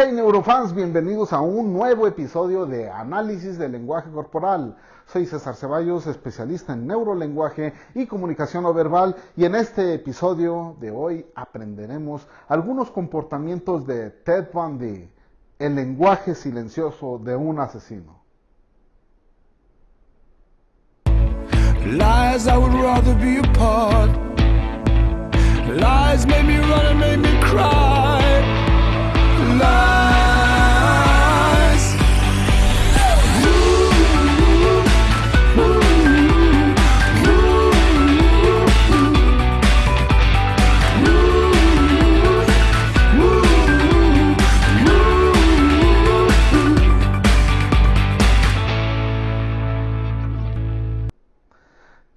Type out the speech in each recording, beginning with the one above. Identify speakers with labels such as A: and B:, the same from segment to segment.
A: Hey neurofans, bienvenidos a un nuevo episodio de Análisis del Lenguaje Corporal. Soy César Ceballos, especialista en neurolenguaje y comunicación no verbal y en este episodio de hoy aprenderemos algunos comportamientos de Ted Bundy, el lenguaje silencioso de un asesino. Lies I would rather be apart. Lies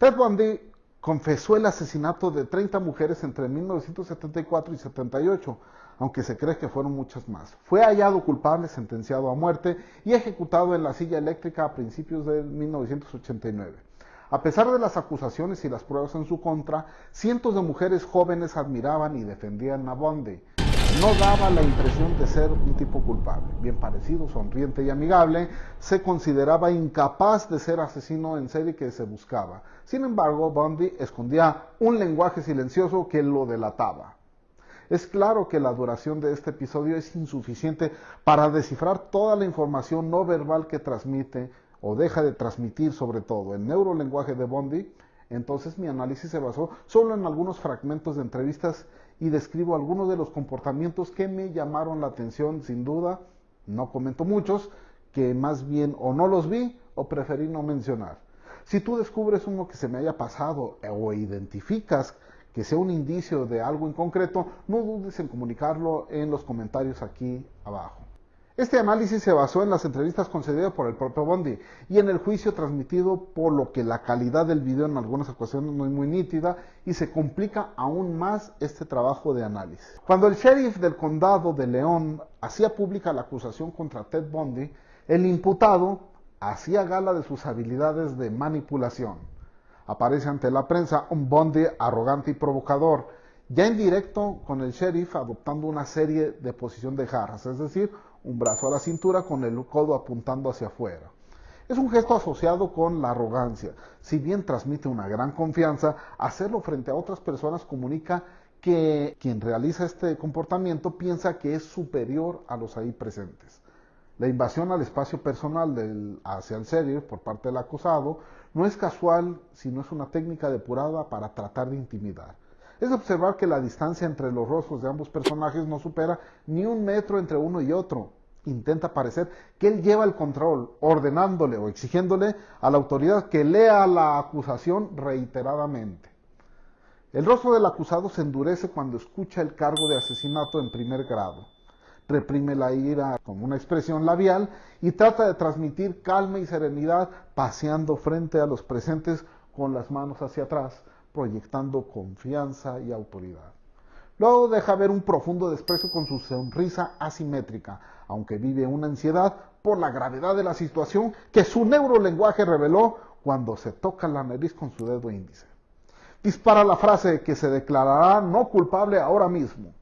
A: Ted Bundy confesó el asesinato de 30 mujeres entre 1974 y 78, aunque se cree que fueron muchas más. Fue hallado culpable, sentenciado a muerte y ejecutado en la silla eléctrica a principios de 1989. A pesar de las acusaciones y las pruebas en su contra, cientos de mujeres jóvenes admiraban y defendían a Bundy no daba la impresión de ser un tipo culpable. Bien parecido, sonriente y amigable, se consideraba incapaz de ser asesino en serie que se buscaba. Sin embargo, Bundy escondía un lenguaje silencioso que lo delataba. Es claro que la duración de este episodio es insuficiente para descifrar toda la información no verbal que transmite o deja de transmitir sobre todo el neurolenguaje de Bundy. Entonces mi análisis se basó solo en algunos fragmentos de entrevistas y describo algunos de los comportamientos que me llamaron la atención, sin duda, no comento muchos, que más bien o no los vi o preferí no mencionar. Si tú descubres uno que se me haya pasado o identificas que sea un indicio de algo en concreto, no dudes en comunicarlo en los comentarios aquí abajo. Este análisis se basó en las entrevistas concedidas por el propio Bondi y en el juicio transmitido, por lo que la calidad del video en algunas ocasiones no es muy nítida y se complica aún más este trabajo de análisis. Cuando el sheriff del condado de León hacía pública la acusación contra Ted Bundy, el imputado hacía gala de sus habilidades de manipulación. Aparece ante la prensa un Bundy arrogante y provocador, ya en directo con el sheriff adoptando una serie de posición de jarras, es decir, un brazo a la cintura con el codo apuntando hacia afuera. Es un gesto asociado con la arrogancia. Si bien transmite una gran confianza, hacerlo frente a otras personas comunica que quien realiza este comportamiento piensa que es superior a los ahí presentes. La invasión al espacio personal hacia el serio por parte del acusado no es casual, sino es una técnica depurada para tratar de intimidar es observar que la distancia entre los rostros de ambos personajes no supera ni un metro entre uno y otro. Intenta parecer que él lleva el control, ordenándole o exigiéndole a la autoridad que lea la acusación reiteradamente. El rostro del acusado se endurece cuando escucha el cargo de asesinato en primer grado. Reprime la ira con una expresión labial y trata de transmitir calma y serenidad paseando frente a los presentes con las manos hacia atrás, proyectando confianza y autoridad. Luego deja ver un profundo desprecio con su sonrisa asimétrica, aunque vive una ansiedad por la gravedad de la situación que su neurolenguaje reveló cuando se toca la nariz con su dedo índice. Dispara la frase que se declarará no culpable ahora mismo.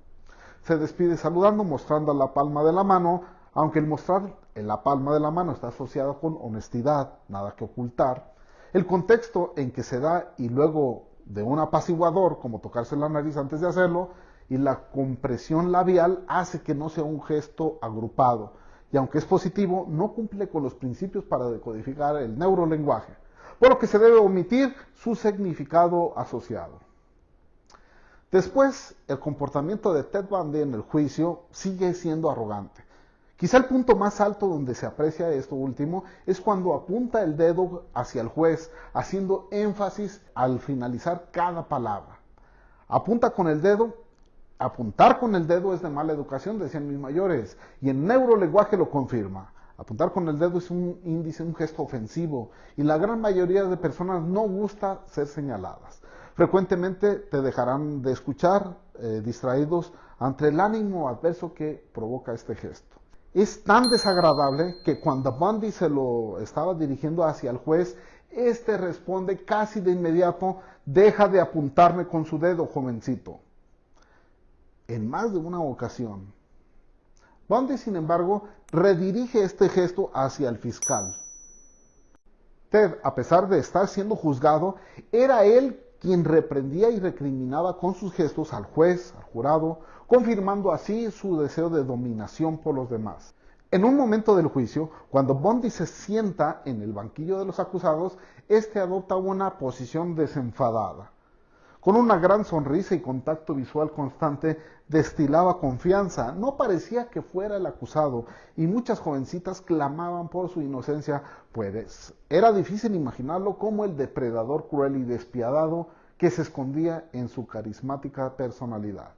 A: Se despide saludando, mostrando la palma de la mano, aunque el mostrar en la palma de la mano está asociado con honestidad, nada que ocultar. El contexto en que se da y luego de un apaciguador, como tocarse la nariz antes de hacerlo, y la compresión labial hace que no sea un gesto agrupado. Y aunque es positivo, no cumple con los principios para decodificar el neurolenguaje, por lo que se debe omitir su significado asociado. Después, el comportamiento de Ted Bundy en el juicio sigue siendo arrogante. Quizá el punto más alto donde se aprecia esto último es cuando apunta el dedo hacia el juez, haciendo énfasis al finalizar cada palabra. Apunta con el dedo, apuntar con el dedo es de mala educación, decían mis mayores, y en neurolenguaje lo confirma. Apuntar con el dedo es un índice, un gesto ofensivo, y la gran mayoría de personas no gusta ser señaladas. Frecuentemente te dejarán de escuchar eh, distraídos ante el ánimo adverso que provoca este gesto es tan desagradable que cuando Bundy se lo estaba dirigiendo hacia el juez, este responde casi de inmediato, deja de apuntarme con su dedo, jovencito. En más de una ocasión, Bundy, sin embargo, redirige este gesto hacia el fiscal. Ted, a pesar de estar siendo juzgado, era él quien reprendía y recriminaba con sus gestos al juez, al jurado, confirmando así su deseo de dominación por los demás. En un momento del juicio, cuando Bondi se sienta en el banquillo de los acusados, éste adopta una posición desenfadada. Con una gran sonrisa y contacto visual constante, destilaba confianza. No parecía que fuera el acusado y muchas jovencitas clamaban por su inocencia, pues era difícil imaginarlo como el depredador cruel y despiadado que se escondía en su carismática personalidad.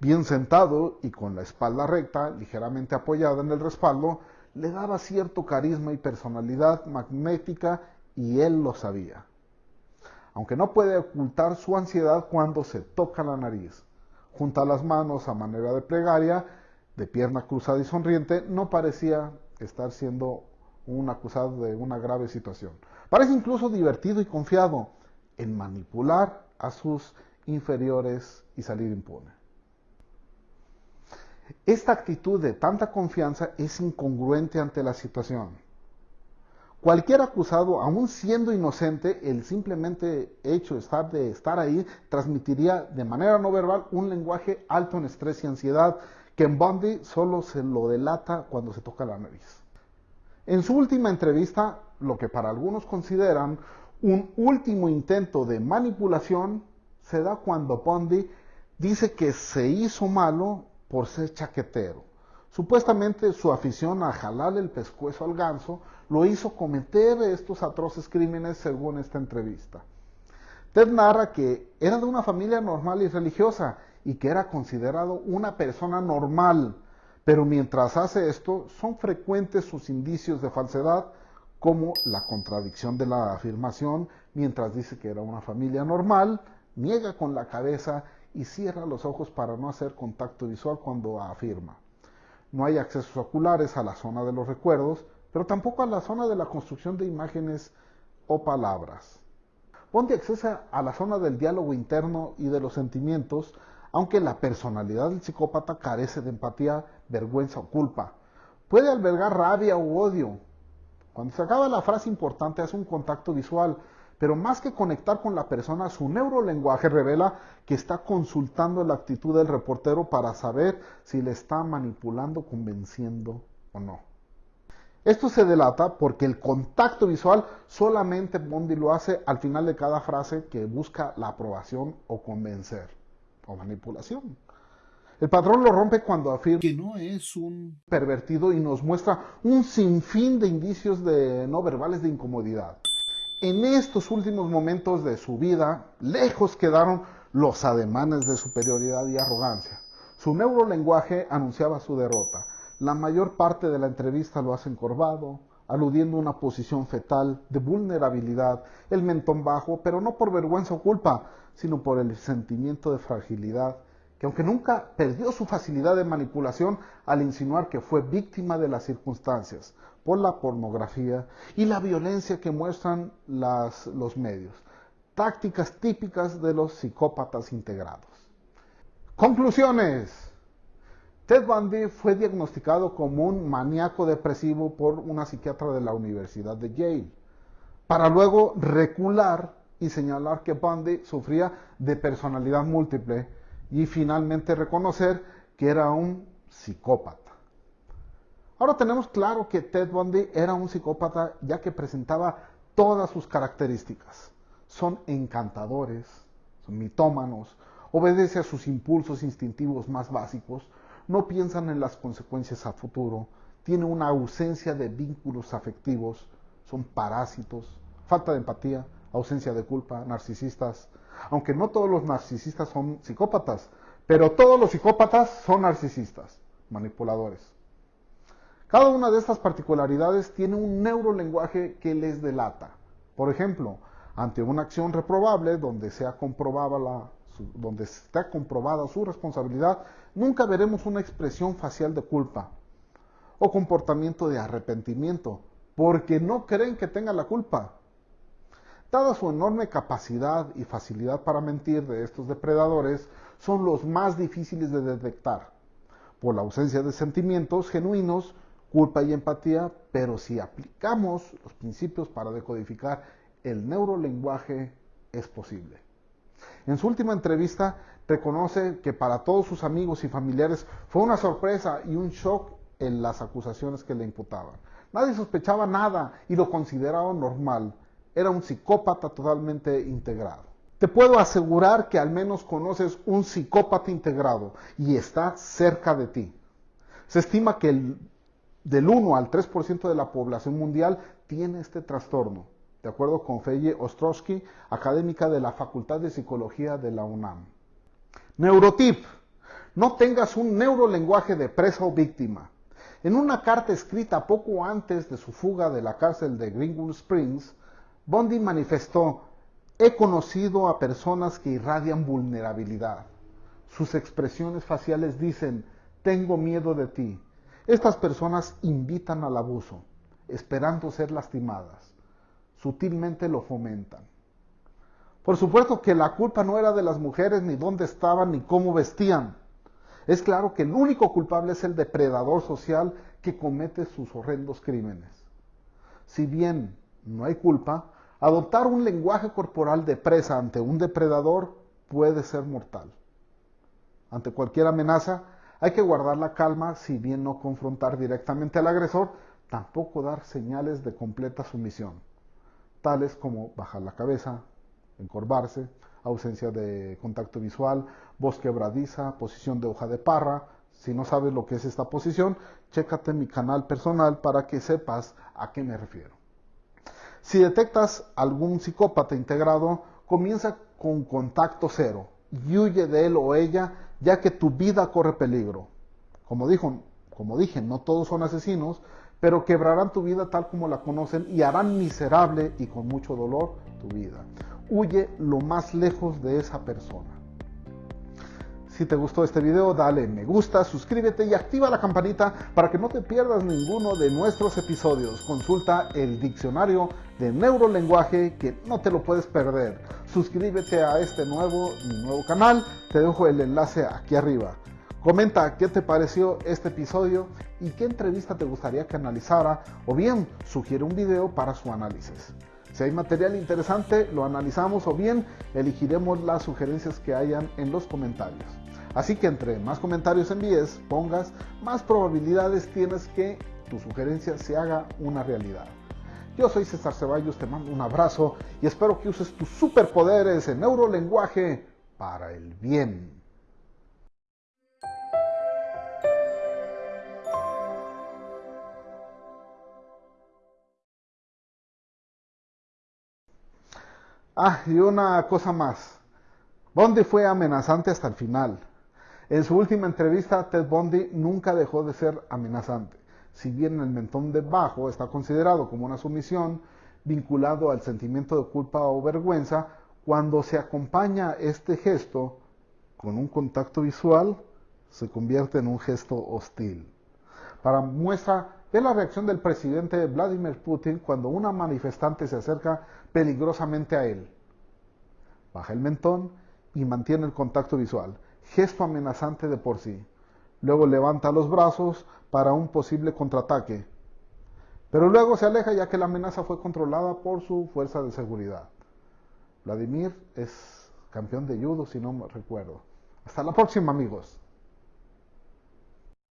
A: Bien sentado y con la espalda recta, ligeramente apoyada en el respaldo, le daba cierto carisma y personalidad magnética y él lo sabía. Aunque no puede ocultar su ansiedad cuando se toca la nariz. Junta las manos a manera de plegaria, de pierna cruzada y sonriente, no parecía estar siendo un acusado de una grave situación. Parece incluso divertido y confiado en manipular a sus inferiores y salir impune. Esta actitud de tanta confianza es incongruente ante la situación. Cualquier acusado, aun siendo inocente, el simplemente hecho de estar, ahí transmitiría de manera no verbal un lenguaje alto en estrés y ansiedad que en Bundy solo se lo delata cuando se toca la nariz. En su última entrevista, lo que para algunos consideran un último intento de manipulación se da cuando Bundy dice que se hizo malo por ser chaquetero. Supuestamente su afición a jalarle el pescuezo al ganso lo hizo cometer estos atroces crímenes según esta entrevista. Ted narra que era de una familia normal y religiosa y que era considerado una persona normal, pero mientras hace esto son frecuentes sus indicios de falsedad como la contradicción de la afirmación mientras dice que era una familia normal, niega con la cabeza y cierra los ojos para no hacer contacto visual cuando afirma. No hay accesos oculares a la zona de los recuerdos, pero tampoco a la zona de la construcción de imágenes o palabras. Bondi accesa a la zona del diálogo interno y de los sentimientos, aunque la personalidad del psicópata carece de empatía, vergüenza o culpa. Puede albergar rabia u odio. Cuando se acaba la frase importante hace un contacto visual, pero más que conectar con la persona, su neurolenguaje revela que está consultando la actitud del reportero para saber si le está manipulando, convenciendo o no. Esto se delata porque el contacto visual solamente Bondi lo hace al final de cada frase que busca la aprobación o convencer o manipulación. El patrón lo rompe cuando afirma que no es un pervertido y nos muestra un sinfín de indicios de no verbales de incomodidad en estos últimos momentos de su vida, lejos quedaron los ademanes de superioridad y arrogancia. Su neurolenguaje anunciaba su derrota. La mayor parte de la entrevista lo hace encorvado, aludiendo a una posición fetal de vulnerabilidad, el mentón bajo, pero no por vergüenza o culpa, sino por el sentimiento de fragilidad, que aunque nunca perdió su facilidad de manipulación al insinuar que fue víctima de las circunstancias, por la pornografía y la violencia que muestran los medios, tácticas típicas de los psicópatas integrados. Conclusiones. Ted Bundy fue diagnosticado como un maníaco depresivo por una psiquiatra de la Universidad de Yale, para luego recular y señalar que Bundy sufría de personalidad múltiple y finalmente reconocer que era un psicópata. Ahora tenemos claro que Ted Bundy era un psicópata ya que presentaba todas sus características. Son encantadores, son mitómanos, obedece a sus impulsos instintivos más básicos, no piensan en las consecuencias a futuro, tiene una ausencia de vínculos afectivos, son parásitos, falta de empatía, ausencia de culpa, narcisistas. Aunque no todos los narcisistas son psicópatas, pero todos los psicópatas son narcisistas, manipuladores. Cada una de estas particularidades tiene un neurolenguaje que les delata. Por ejemplo, ante una acción reprobable donde, sea comprobada la, donde está comprobada su responsabilidad, nunca veremos una expresión facial de culpa o comportamiento de arrepentimiento, porque no creen que tengan la culpa. Dada su enorme capacidad y facilidad para mentir de estos depredadores, son los más difíciles de detectar por la ausencia de sentimientos genuinos, culpa y empatía, pero si aplicamos los principios para decodificar el neurolenguaje, es posible. En su última entrevista, reconoce que para todos sus amigos y familiares fue una sorpresa y un shock en las acusaciones que le imputaban. Nadie sospechaba nada y lo consideraba normal. Era un psicópata totalmente integrado. Te puedo asegurar que al menos conoces un psicópata integrado y está cerca de ti. Se estima que el, del 1 al 3% de la población mundial tiene este trastorno, de acuerdo con Feye Ostrowski, académica de la Facultad de Psicología de la UNAM. Neurotip. No tengas un neurolenguaje de presa o víctima. En una carta escrita poco antes de su fuga de la cárcel de Greenwood Springs, Bondi manifestó, he conocido a personas que irradian vulnerabilidad. Sus expresiones faciales dicen, tengo miedo de ti. Estas personas invitan al abuso, esperando ser lastimadas. Sutilmente lo fomentan. Por supuesto que la culpa no era de las mujeres, ni dónde estaban, ni cómo vestían. Es claro que el único culpable es el depredador social que comete sus horrendos crímenes. Si bien no hay culpa, adoptar un lenguaje corporal de presa ante un depredador puede ser mortal. Ante cualquier amenaza hay que guardar la calma, si bien no confrontar directamente al agresor, tampoco dar señales de completa sumisión, tales como bajar la cabeza, encorvarse, ausencia de contacto visual, voz quebradiza, posición de hoja de parra. Si no sabes lo que es esta posición, chécate mi canal personal para que sepas a qué me refiero. Si detectas algún psicópata integrado, comienza con contacto cero y huye de él o ella, ya que tu vida corre peligro. Como, dijo, como dije, no todos son asesinos, pero quebrarán tu vida tal como la conocen y harán miserable y con mucho dolor tu vida huye lo más lejos de esa persona. Si te gustó este video, dale me gusta, suscríbete y activa la campanita para que no te pierdas ninguno de nuestros episodios. Consulta el diccionario de neurolenguaje que no te lo puedes perder. Suscríbete a este nuevo, nuevo canal, te dejo el enlace aquí arriba. Comenta qué te pareció este episodio y qué entrevista te gustaría que analizara o bien sugiere un video para su análisis. Si hay material interesante, lo analizamos o bien elegiremos las sugerencias que hayan en los comentarios. Así que entre más comentarios envíes, pongas, más probabilidades tienes que tu sugerencia se haga una realidad. Yo soy César Ceballos, te mando un abrazo y espero que uses tus superpoderes en neurolenguaje para el bien. Ah, y una cosa más. Bondi fue amenazante hasta el final. En su última entrevista, Ted Bundy nunca dejó de ser amenazante. Si bien el mentón de bajo está considerado como una sumisión vinculado al sentimiento de culpa o vergüenza, cuando se acompaña este gesto con un contacto visual, se convierte en un gesto hostil. Para muestra Ve la reacción del presidente Vladimir Putin cuando una manifestante se acerca peligrosamente a él. Baja el mentón y mantiene el contacto visual, gesto amenazante de por sí. Luego levanta los brazos para un posible contraataque. Pero luego se aleja ya que la amenaza fue controlada por su fuerza de seguridad. Vladimir es campeón de judo, si no me recuerdo. Hasta la próxima, amigos.